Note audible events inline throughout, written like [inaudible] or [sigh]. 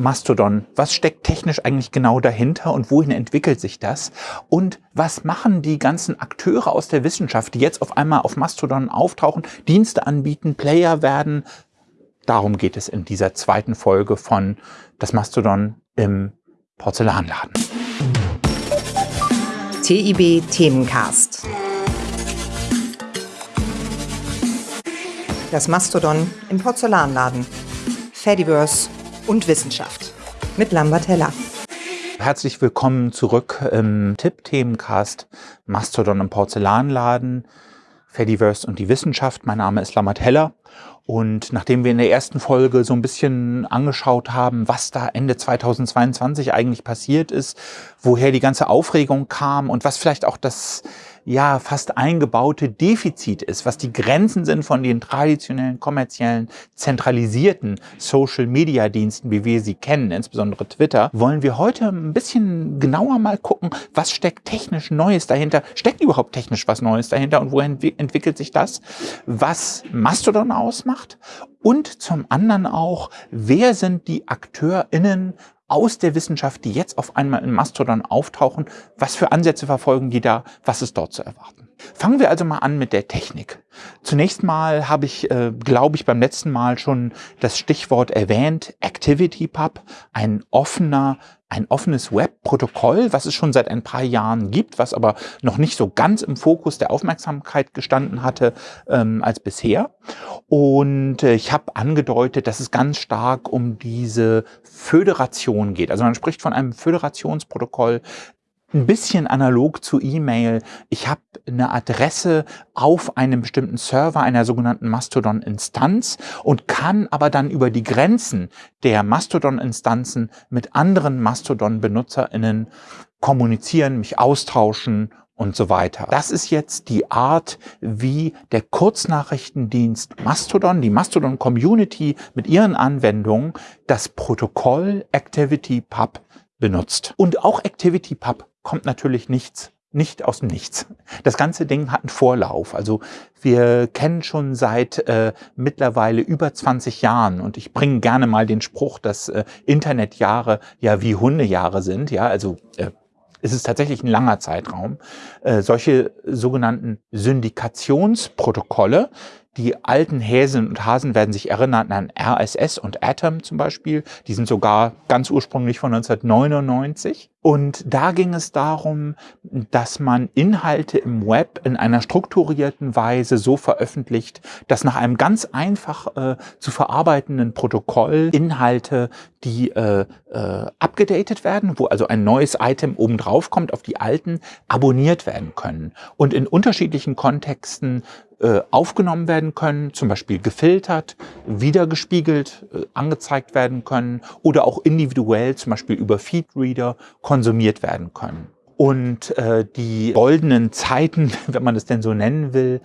Mastodon? Was steckt technisch eigentlich genau dahinter und wohin entwickelt sich das? Und was machen die ganzen Akteure aus der Wissenschaft, die jetzt auf einmal auf Mastodon auftauchen, Dienste anbieten, Player werden? Darum geht es in dieser zweiten Folge von Das Mastodon im Porzellanladen. TIB Themencast. Das Mastodon im Porzellanladen. Fediverse und Wissenschaft mit Lambert Heller. Herzlich willkommen zurück im Tipp-Themencast Mastodon im Porzellanladen, Fediverse und die Wissenschaft. Mein Name ist Lambert Heller. Und nachdem wir in der ersten Folge so ein bisschen angeschaut haben, was da Ende 2022 eigentlich passiert ist, woher die ganze Aufregung kam und was vielleicht auch das ja fast eingebaute Defizit ist, was die Grenzen sind von den traditionellen, kommerziellen, zentralisierten Social-Media-Diensten, wie wir sie kennen, insbesondere Twitter, wollen wir heute ein bisschen genauer mal gucken, was steckt technisch Neues dahinter, steckt überhaupt technisch was Neues dahinter und wohin entwickelt sich das, was Mastodon ausmacht? Und zum anderen auch, wer sind die AkteurInnen aus der Wissenschaft, die jetzt auf einmal in Mastodon auftauchen. Was für Ansätze verfolgen die da? Was ist dort zu erwarten? Fangen wir also mal an mit der Technik. Zunächst mal habe ich, äh, glaube ich, beim letzten Mal schon das Stichwort erwähnt, ActivityPub, ein offener ein offenes Web-Protokoll, was es schon seit ein paar Jahren gibt, was aber noch nicht so ganz im Fokus der Aufmerksamkeit gestanden hatte ähm, als bisher. Und äh, ich habe angedeutet, dass es ganz stark um diese Föderation geht. Also man spricht von einem Föderationsprotokoll, ein bisschen analog zu E-Mail. Ich habe eine Adresse auf einem bestimmten Server einer sogenannten Mastodon-Instanz und kann aber dann über die Grenzen der Mastodon-Instanzen mit anderen Mastodon-BenutzerInnen kommunizieren, mich austauschen und so weiter. Das ist jetzt die Art, wie der Kurznachrichtendienst Mastodon, die Mastodon Community mit ihren Anwendungen das Protokoll ActivityPub benutzt. Und auch ActivityPub kommt natürlich nichts nicht aus dem Nichts. Das ganze Ding hat einen Vorlauf. Also wir kennen schon seit äh, mittlerweile über 20 Jahren und ich bringe gerne mal den Spruch, dass äh, Internetjahre ja wie Hundejahre sind. Ja, also äh, es ist tatsächlich ein langer Zeitraum. Äh, solche sogenannten Syndikationsprotokolle, die alten Häsen und Hasen werden sich erinnern an RSS und Atom zum Beispiel. Die sind sogar ganz ursprünglich von 1999. Und da ging es darum, dass man Inhalte im Web in einer strukturierten Weise so veröffentlicht, dass nach einem ganz einfach äh, zu verarbeitenden Protokoll Inhalte, die äh, äh, abgedatet werden, wo also ein neues Item obendrauf kommt auf die alten, abonniert werden können und in unterschiedlichen Kontexten aufgenommen werden können, zum Beispiel gefiltert, wiedergespiegelt, äh, angezeigt werden können oder auch individuell, zum Beispiel über Feedreader, konsumiert werden können. Und äh, die goldenen Zeiten, [laughs] wenn man das denn so nennen will,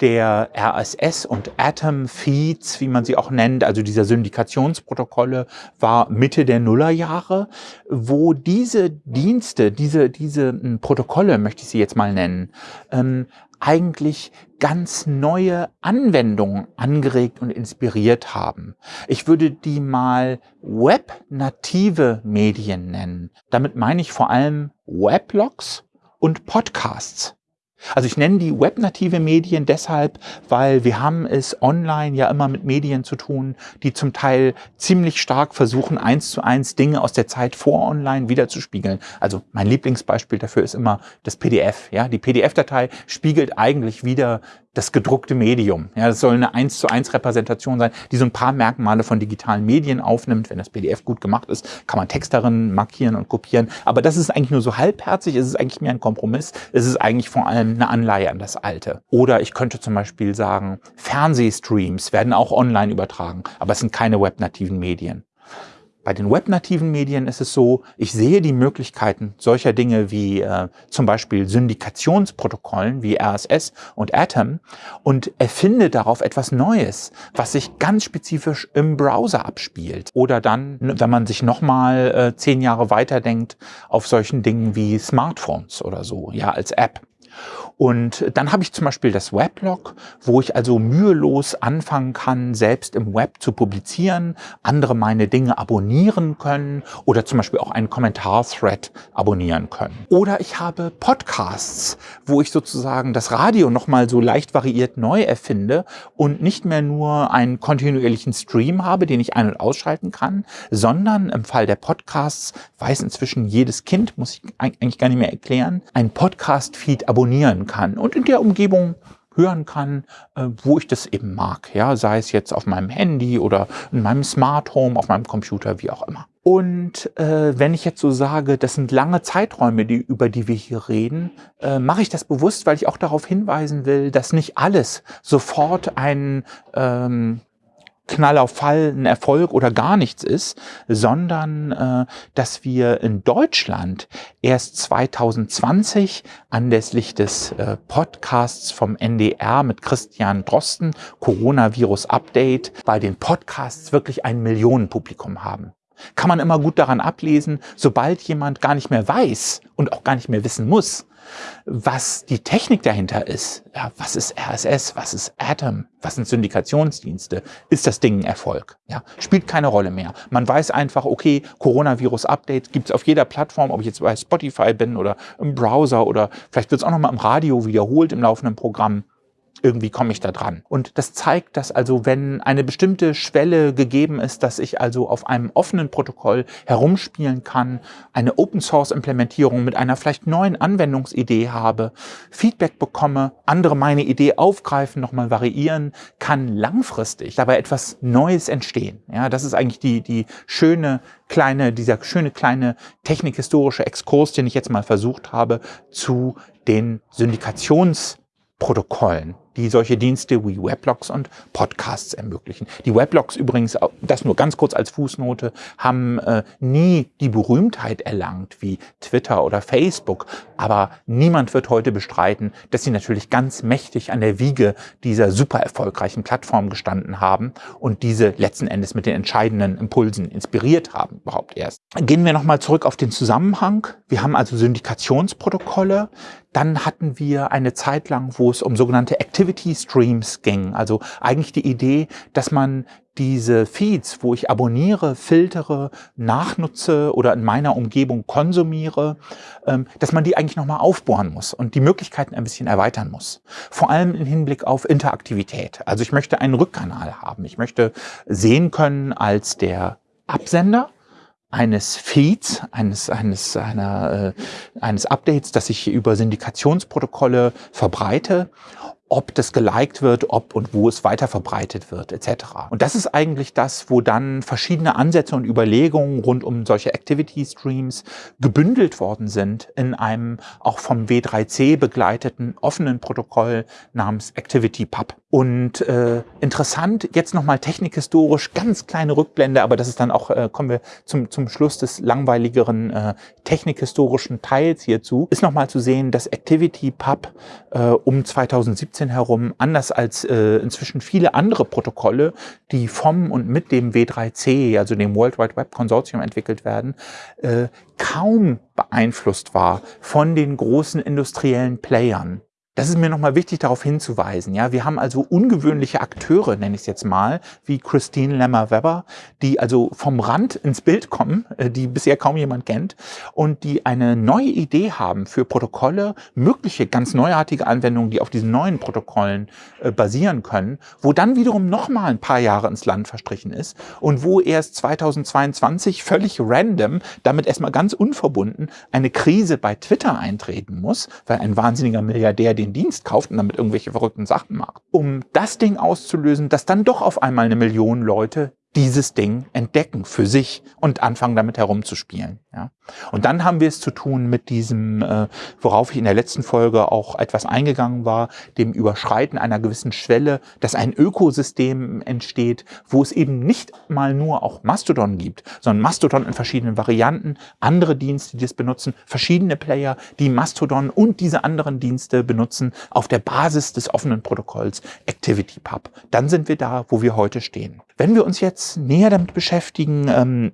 der RSS und Atom Feeds, wie man sie auch nennt, also dieser Syndikationsprotokolle, war Mitte der Nullerjahre, wo diese Dienste, diese, diese hm, Protokolle, möchte ich sie jetzt mal nennen, ähm, eigentlich ganz neue Anwendungen angeregt und inspiriert haben. Ich würde die mal web-native Medien nennen. Damit meine ich vor allem Weblogs und Podcasts. Also ich nenne die webnative Medien deshalb, weil wir haben es online ja immer mit Medien zu tun, die zum Teil ziemlich stark versuchen, eins zu eins Dinge aus der Zeit vor online wiederzuspiegeln. Also mein Lieblingsbeispiel dafür ist immer das PDF. Ja, die PDF-Datei spiegelt eigentlich wieder das gedruckte Medium. Ja, das soll eine 1 zu 1 Repräsentation sein, die so ein paar Merkmale von digitalen Medien aufnimmt. Wenn das PDF gut gemacht ist, kann man Text darin markieren und kopieren. Aber das ist eigentlich nur so halbherzig, es ist eigentlich mehr ein Kompromiss. Es ist eigentlich vor allem eine Anleihe an das Alte. Oder ich könnte zum Beispiel sagen, Fernsehstreams werden auch online übertragen, aber es sind keine webnativen Medien. Bei den webnativen Medien ist es so, ich sehe die Möglichkeiten solcher Dinge wie äh, zum Beispiel Syndikationsprotokollen wie RSS und Atom und erfinde darauf etwas Neues, was sich ganz spezifisch im Browser abspielt. Oder dann, wenn man sich nochmal äh, zehn Jahre weiterdenkt, auf solchen Dingen wie Smartphones oder so, ja, als App. Und dann habe ich zum Beispiel das Weblog, wo ich also mühelos anfangen kann, selbst im Web zu publizieren, andere meine Dinge abonnieren können oder zum Beispiel auch einen Kommentar-Thread abonnieren können. Oder ich habe Podcasts, wo ich sozusagen das Radio nochmal so leicht variiert neu erfinde und nicht mehr nur einen kontinuierlichen Stream habe, den ich ein- und ausschalten kann, sondern im Fall der Podcasts weiß inzwischen jedes Kind, muss ich eigentlich gar nicht mehr erklären, ein Podcast-Feed abonnieren kann und in der Umgebung hören kann, äh, wo ich das eben mag. Ja, sei es jetzt auf meinem Handy oder in meinem Smart Home, auf meinem Computer, wie auch immer. Und äh, wenn ich jetzt so sage, das sind lange Zeiträume, die, über die wir hier reden, äh, mache ich das bewusst, weil ich auch darauf hinweisen will, dass nicht alles sofort ein ähm, Knall auf Fall ein Erfolg oder gar nichts ist, sondern äh, dass wir in Deutschland erst 2020 anlässlich des äh, Podcasts vom NDR mit Christian Drosten, Coronavirus Update, bei den Podcasts wirklich ein Millionenpublikum haben. Kann man immer gut daran ablesen, sobald jemand gar nicht mehr weiß und auch gar nicht mehr wissen muss, was die Technik dahinter ist, ja, was ist RSS, was ist Atom, was sind Syndikationsdienste, ist das Ding ein Erfolg. Ja, spielt keine Rolle mehr. Man weiß einfach, okay, Coronavirus-Update gibt es auf jeder Plattform, ob ich jetzt bei Spotify bin oder im Browser oder vielleicht wird es auch noch mal im Radio wiederholt im laufenden Programm irgendwie komme ich da dran. Und das zeigt, dass also, wenn eine bestimmte Schwelle gegeben ist, dass ich also auf einem offenen Protokoll herumspielen kann, eine Open-Source-Implementierung mit einer vielleicht neuen Anwendungsidee habe, Feedback bekomme, andere meine Idee aufgreifen, nochmal variieren, kann langfristig dabei etwas Neues entstehen. Ja, das ist eigentlich die, die schöne kleine, dieser schöne kleine technikhistorische Exkurs, den ich jetzt mal versucht habe, zu den Syndikationsprotokollen die solche Dienste wie Weblogs und Podcasts ermöglichen. Die Weblogs übrigens, das nur ganz kurz als Fußnote, haben äh, nie die Berühmtheit erlangt wie Twitter oder Facebook, aber niemand wird heute bestreiten, dass sie natürlich ganz mächtig an der Wiege dieser super erfolgreichen Plattform gestanden haben und diese letzten Endes mit den entscheidenden Impulsen inspiriert haben, überhaupt erst. Gehen wir nochmal zurück auf den Zusammenhang. Wir haben also Syndikationsprotokolle, dann hatten wir eine Zeit lang, wo es um sogenannte Activity Streams ging. Also eigentlich die Idee, dass man diese Feeds, wo ich abonniere, filtere, nachnutze oder in meiner Umgebung konsumiere, ähm, dass man die eigentlich nochmal aufbohren muss und die Möglichkeiten ein bisschen erweitern muss. Vor allem im Hinblick auf Interaktivität. Also ich möchte einen Rückkanal haben. Ich möchte sehen können als der Absender, eines Feeds, eines, eines, einer, äh, eines Updates, das ich über Syndikationsprotokolle verbreite ob das geliked wird, ob und wo es weiter verbreitet wird, etc. Und das ist eigentlich das, wo dann verschiedene Ansätze und Überlegungen rund um solche Activity Streams gebündelt worden sind in einem auch vom W3C begleiteten offenen Protokoll namens ActivityPub. Und äh, interessant, jetzt nochmal technikhistorisch, ganz kleine Rückblende, aber das ist dann auch, äh, kommen wir zum, zum Schluss des langweiligeren äh, technikhistorischen Teils hierzu, ist nochmal zu sehen, dass ActivityPub äh, um 2017 2017 herum, anders als äh, inzwischen viele andere Protokolle, die vom und mit dem W3C, also dem World Wide Web Consortium entwickelt werden, äh, kaum beeinflusst war von den großen industriellen Playern. Das ist mir nochmal wichtig darauf hinzuweisen. Ja, wir haben also ungewöhnliche Akteure, nenne ich es jetzt mal, wie Christine Lemmer-Webber, die also vom Rand ins Bild kommen, äh, die bisher kaum jemand kennt und die eine neue Idee haben für Protokolle, mögliche ganz neuartige Anwendungen, die auf diesen neuen Protokollen äh, basieren können, wo dann wiederum nochmal ein paar Jahre ins Land verstrichen ist und wo erst 2022 völlig random, damit erstmal ganz unverbunden, eine Krise bei Twitter eintreten muss, weil ein wahnsinniger Milliardär den den Dienst kauft und damit irgendwelche verrückten Sachen macht, um das Ding auszulösen, dass dann doch auf einmal eine Million Leute dieses Ding entdecken für sich und anfangen damit herumzuspielen. Ja. Und dann haben wir es zu tun mit diesem, äh, worauf ich in der letzten Folge auch etwas eingegangen war, dem Überschreiten einer gewissen Schwelle, dass ein Ökosystem entsteht, wo es eben nicht mal nur auch Mastodon gibt, sondern Mastodon in verschiedenen Varianten, andere Dienste, die es benutzen, verschiedene Player, die Mastodon und diese anderen Dienste benutzen auf der Basis des offenen Protokolls ActivityPub. Dann sind wir da, wo wir heute stehen. Wenn wir uns jetzt näher damit beschäftigen, ähm,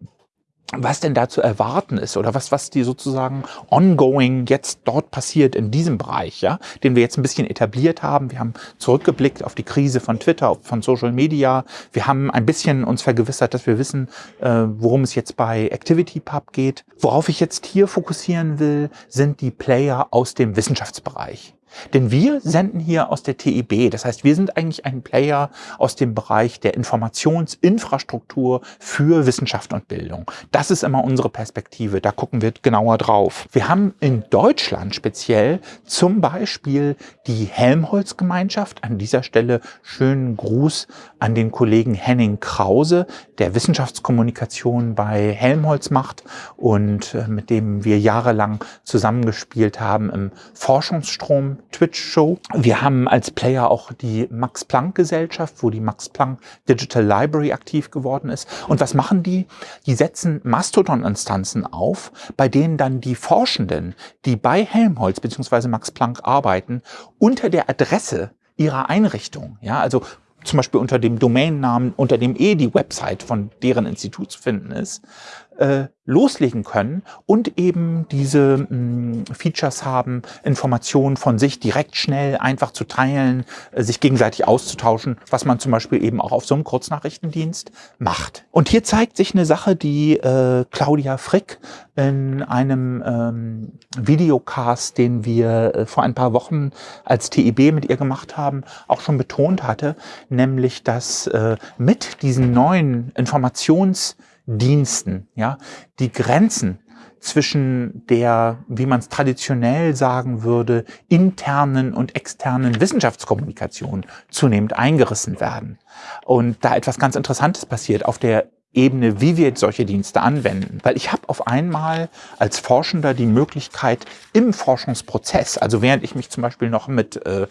was denn da zu erwarten ist oder was, was die sozusagen ongoing jetzt dort passiert in diesem Bereich, ja, den wir jetzt ein bisschen etabliert haben. Wir haben zurückgeblickt auf die Krise von Twitter, von Social Media. Wir haben ein bisschen uns vergewissert, dass wir wissen, äh, worum es jetzt bei ActivityPub geht. Worauf ich jetzt hier fokussieren will, sind die Player aus dem Wissenschaftsbereich. Denn wir senden hier aus der TIB. Das heißt, wir sind eigentlich ein Player aus dem Bereich der Informationsinfrastruktur für Wissenschaft und Bildung. Das ist immer unsere Perspektive. Da gucken wir genauer drauf. Wir haben in Deutschland speziell zum Beispiel die Helmholtz-Gemeinschaft. An dieser Stelle schönen Gruß an den Kollegen Henning Krause, der Wissenschaftskommunikation bei Helmholtz macht und äh, mit dem wir jahrelang zusammengespielt haben im Forschungsstrom Twitch-Show. Wir haben als Player auch die Max-Planck-Gesellschaft, wo die Max-Planck Digital Library aktiv geworden ist. Und was machen die? Die setzen Mastodon-Instanzen auf, bei denen dann die Forschenden, die bei Helmholtz bzw. Max Planck arbeiten, unter der Adresse ihrer Einrichtung, ja, also zum Beispiel unter dem Domainnamen, unter dem eh die Website von deren Institut zu finden ist, äh, loslegen können und eben diese mh, mm, Features haben, Informationen von sich direkt schnell einfach zu teilen, äh, sich gegenseitig auszutauschen, was man zum Beispiel eben auch auf so einem Kurznachrichtendienst macht. Und hier zeigt sich eine Sache, die äh, Claudia Frick in einem ähm, Videocast, den wir äh, vor ein paar Wochen als TIB mit ihr gemacht haben, auch schon betont hatte, nämlich dass äh, mit diesen neuen Informations- Diensten, ja, die Grenzen zwischen der, wie man es traditionell sagen würde, internen und externen Wissenschaftskommunikation zunehmend eingerissen werden. Und da etwas ganz Interessantes passiert. Auf der Ebene, wie wir solche Dienste anwenden. Weil ich habe auf einmal als Forschender die Möglichkeit im Forschungsprozess, also während ich mich zum Beispiel noch mit äh,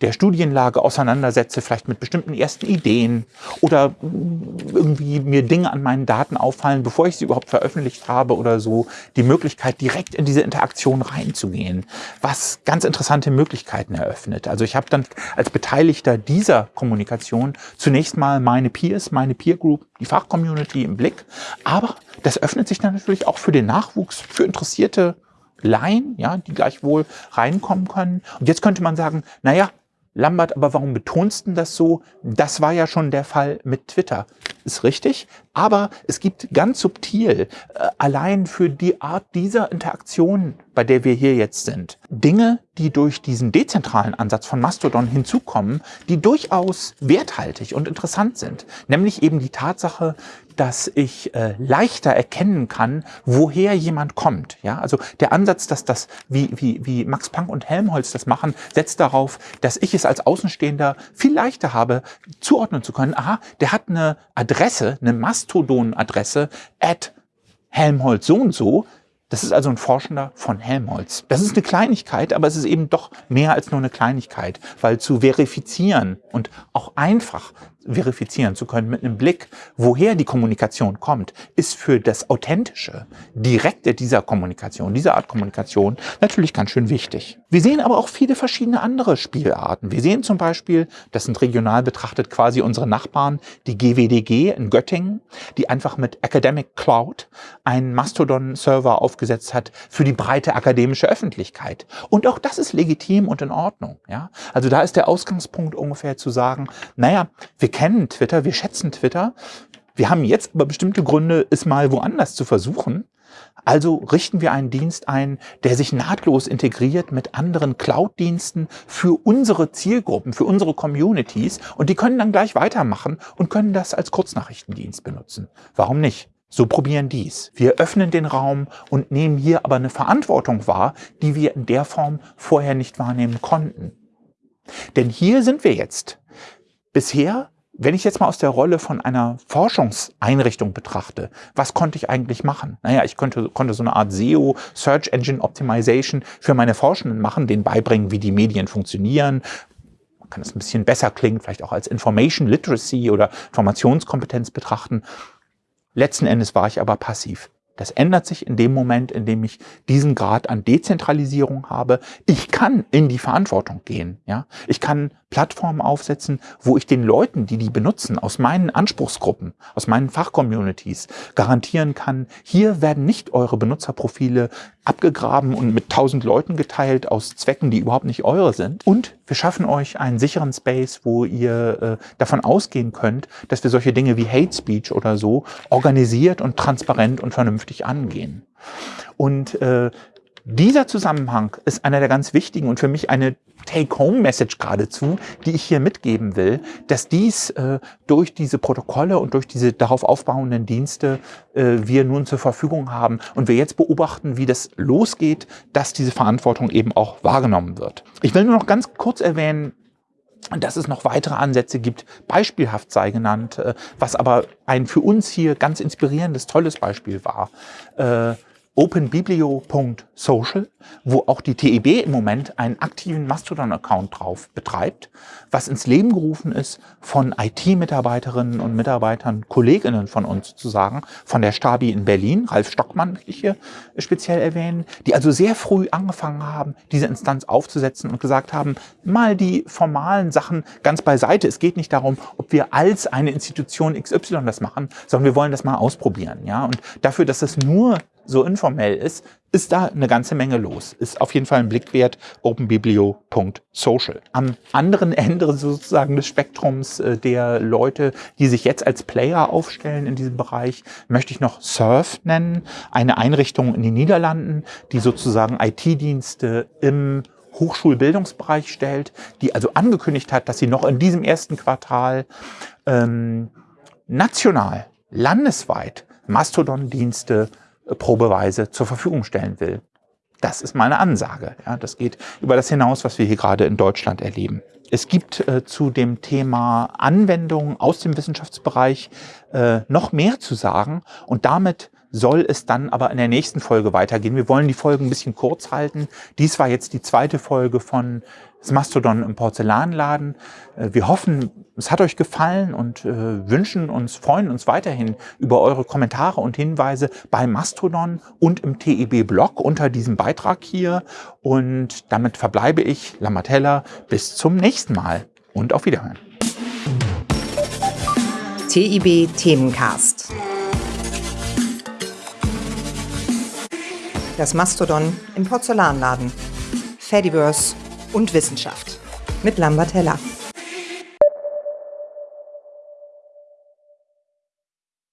der Studienlage auseinandersetze, vielleicht mit bestimmten ersten Ideen oder irgendwie mir Dinge an meinen Daten auffallen, bevor ich sie überhaupt veröffentlicht habe oder so, die Möglichkeit direkt in diese Interaktion reinzugehen, was ganz interessante Möglichkeiten eröffnet. Also ich habe dann als Beteiligter dieser Kommunikation zunächst mal meine Peers, meine Peer Group, die Fachcommunity im Blick. Aber das öffnet sich dann natürlich auch für den Nachwuchs, für interessierte Laien, ja, die gleichwohl reinkommen können. Und jetzt könnte man sagen, naja, Lambert, aber warum betonst du das so? Das war ja schon der Fall mit Twitter. Ist richtig, aber es gibt ganz subtil, äh, allein für die Art dieser Interaktion, bei der wir hier jetzt sind, Dinge, die durch diesen dezentralen Ansatz von Mastodon hinzukommen, die durchaus werthaltig und interessant sind. Nämlich eben die Tatsache, dass ich äh, leichter erkennen kann, woher jemand kommt. Ja, also der Ansatz, dass das, wie, wie, wie Max Planck und Helmholtz das machen, setzt darauf, dass ich es als Außenstehender viel leichter habe, zuordnen zu können. Aha, der hat eine Adresse, eine Mastodon-Adresse at Helmholtz so und so. Das ist also ein Forschender von Helmholtz. Das ist eine Kleinigkeit, aber es ist eben doch mehr als nur eine Kleinigkeit, weil zu verifizieren und auch einfach verifizieren zu können mit einem Blick, woher die Kommunikation kommt, ist für das Authentische, Direkte dieser Kommunikation, dieser Art Kommunikation natürlich ganz schön wichtig. Wir sehen aber auch viele verschiedene andere Spielarten. Wir sehen zum Beispiel, das sind regional betrachtet quasi unsere Nachbarn, die GWDG in Göttingen, die einfach mit Academic Cloud einen Mastodon-Server aufgesetzt hat für die breite akademische Öffentlichkeit. Und auch das ist legitim und in Ordnung. Ja? Also da ist der Ausgangspunkt ungefähr zu sagen, naja, wir kennen Twitter, wir schätzen Twitter. Wir haben jetzt aber bestimmte Gründe, es mal woanders zu versuchen. Also richten wir einen Dienst ein, der sich nahtlos integriert mit anderen Cloud-Diensten für unsere Zielgruppen, für unsere Communities und die können dann gleich weitermachen und können das als Kurznachrichtendienst benutzen. Warum nicht? So probieren dies. Wir öffnen den Raum und nehmen hier aber eine Verantwortung wahr, die wir in der Form vorher nicht wahrnehmen konnten. Denn hier sind wir jetzt. Bisher wenn ich jetzt mal aus der Rolle von einer Forschungseinrichtung betrachte, was konnte ich eigentlich machen? Naja, ich konnte, konnte so eine Art SEO, Search Engine Optimization für meine Forschenden machen, denen beibringen, wie die Medien funktionieren. Man kann es ein bisschen besser klingen, vielleicht auch als Information Literacy oder Informationskompetenz betrachten. Letzten Endes war ich aber passiv. Das ändert sich in dem Moment, in dem ich diesen Grad an Dezentralisierung habe. Ich kann in die Verantwortung gehen. Ja? Ich kann Plattformen aufsetzen, wo ich den Leuten, die die benutzen, aus meinen Anspruchsgruppen, aus meinen Fachcommunities garantieren kann, hier werden nicht eure Benutzerprofile abgegraben und mit tausend Leuten geteilt aus Zwecken, die überhaupt nicht eure sind. Und wir schaffen euch einen sicheren Space, wo ihr äh, davon ausgehen könnt, dass wir solche Dinge wie Hate Speech oder so organisiert und transparent und vernünftig angehen. Und äh, dieser Zusammenhang ist einer der ganz wichtigen und für mich eine Take-Home-Message geradezu, die ich hier mitgeben will, dass dies äh, durch diese Protokolle und durch diese darauf aufbauenden Dienste äh, wir nun zur Verfügung haben und wir jetzt beobachten, wie das losgeht, dass diese Verantwortung eben auch wahrgenommen wird. Ich will nur noch ganz kurz erwähnen, dass es noch weitere Ansätze gibt, beispielhaft sei genannt, äh, was aber ein für uns hier ganz inspirierendes, tolles Beispiel war. Äh, openbiblio.social, wo auch die TEB im Moment einen aktiven Mastodon-Account drauf betreibt, was ins Leben gerufen ist von IT-Mitarbeiterinnen und Mitarbeitern, Kolleginnen von uns sozusagen, von der Stabi in Berlin, Ralf Stockmann möchte ich hier speziell erwähnen, die also sehr früh angefangen haben, diese Instanz aufzusetzen und gesagt haben, mal die formalen Sachen ganz beiseite. Es geht nicht darum, ob wir als eine Institution XY das machen, sondern wir wollen das mal ausprobieren. Ja? Und dafür, dass es nur so informell ist, ist da eine ganze Menge los. Ist auf jeden Fall ein Blick wert, openbiblio.social. Am anderen Ende sozusagen des Spektrums äh, der Leute, die sich jetzt als Player aufstellen in diesem Bereich, möchte ich noch Surf nennen, eine Einrichtung in den Niederlanden, die sozusagen IT-Dienste im Hochschulbildungsbereich stellt, die also angekündigt hat, dass sie noch in diesem ersten Quartal ähm, national, landesweit Mastodon-Dienste probeweise zur Verfügung stellen will. Das ist meine Ansage. Ja, das geht über das hinaus, was wir hier gerade in Deutschland erleben. Es gibt äh, zu dem Thema Anwendungen aus dem Wissenschaftsbereich äh, noch mehr zu sagen und damit soll es dann aber in der nächsten Folge weitergehen. Wir wollen die Folgen ein bisschen kurz halten. Dies war jetzt die zweite Folge von das Mastodon im Porzellanladen. Äh, wir hoffen, es hat euch gefallen und äh, wünschen uns, freuen uns weiterhin über eure Kommentare und Hinweise bei Mastodon und im TEB-Blog unter diesem Beitrag hier. Und damit verbleibe ich, Lamatella, bis zum nächsten Mal und auf Wiederhören. TIB Themencast. Das Mastodon im Porzellanladen. Fediverse und Wissenschaft mit Lambert Heller.